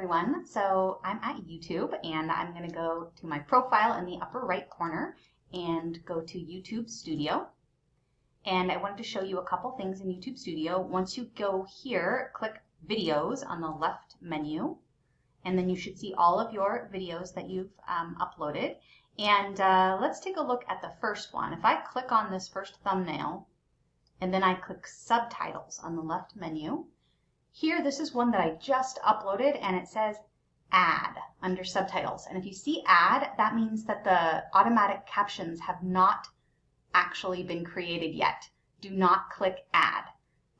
everyone. So I'm at YouTube and I'm going to go to my profile in the upper right corner and go to YouTube Studio. And I wanted to show you a couple things in YouTube Studio. Once you go here, click Videos on the left menu, and then you should see all of your videos that you've um, uploaded. And uh, let's take a look at the first one. If I click on this first thumbnail, and then I click Subtitles on the left menu, here, this is one that I just uploaded and it says add under subtitles. And if you see add, that means that the automatic captions have not actually been created yet. Do not click add.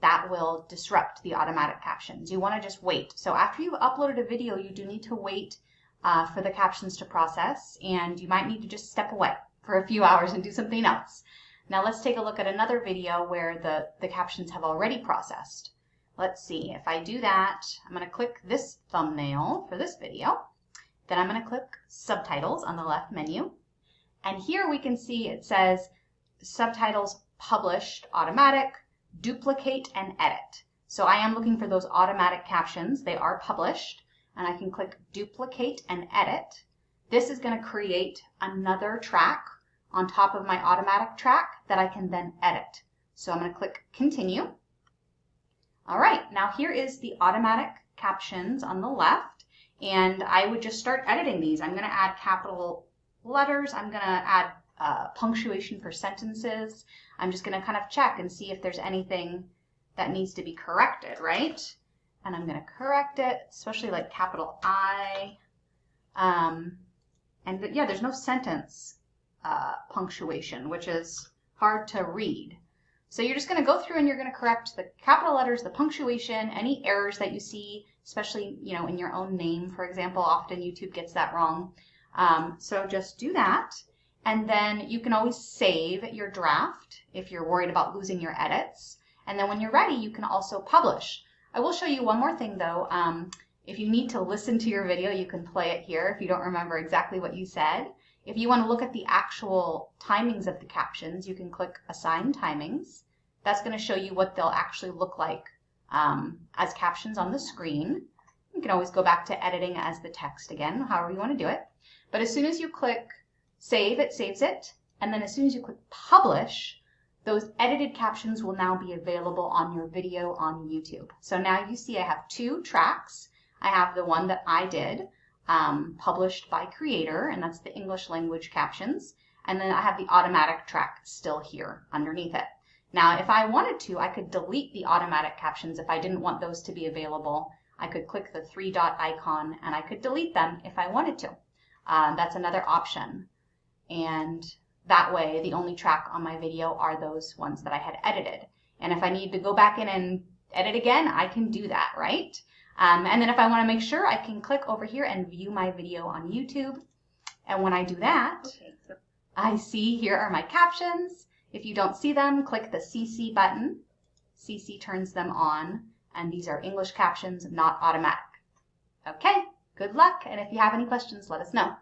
That will disrupt the automatic captions. You want to just wait. So after you've uploaded a video, you do need to wait uh, for the captions to process and you might need to just step away for a few hours and do something else. Now let's take a look at another video where the, the captions have already processed. Let's see, if I do that, I'm going to click this thumbnail for this video. Then I'm going to click subtitles on the left menu. And here we can see it says subtitles published automatic, duplicate and edit. So I am looking for those automatic captions. They are published and I can click duplicate and edit. This is going to create another track on top of my automatic track that I can then edit. So I'm going to click continue. All right, now here is the automatic captions on the left, and I would just start editing these. I'm gonna add capital letters, I'm gonna add uh, punctuation for sentences. I'm just gonna kind of check and see if there's anything that needs to be corrected, right? And I'm gonna correct it, especially like capital I. Um, and yeah, there's no sentence uh, punctuation, which is hard to read. So you're just going to go through and you're going to correct the capital letters, the punctuation, any errors that you see, especially you know in your own name, for example. Often YouTube gets that wrong. Um, so just do that. And then you can always save your draft if you're worried about losing your edits. And then when you're ready, you can also publish. I will show you one more thing though. Um, if you need to listen to your video, you can play it here if you don't remember exactly what you said. If you want to look at the actual timings of the captions, you can click Assign Timings. That's going to show you what they'll actually look like um, as captions on the screen. You can always go back to editing as the text again, however you want to do it. But as soon as you click Save, it saves it. And then as soon as you click Publish, those edited captions will now be available on your video on YouTube. So now you see I have two tracks. I have the one that I did, um, published by Creator, and that's the English language captions. And then I have the automatic track still here underneath it. Now, if I wanted to, I could delete the automatic captions if I didn't want those to be available. I could click the three dot icon and I could delete them if I wanted to. Uh, that's another option. And that way, the only track on my video are those ones that I had edited. And if I need to go back in and edit again, I can do that, right? Um, and then if I want to make sure, I can click over here and view my video on YouTube. And when I do that, okay, I see here are my captions. If you don't see them, click the CC button. CC turns them on, and these are English captions, not automatic. Okay, good luck, and if you have any questions, let us know.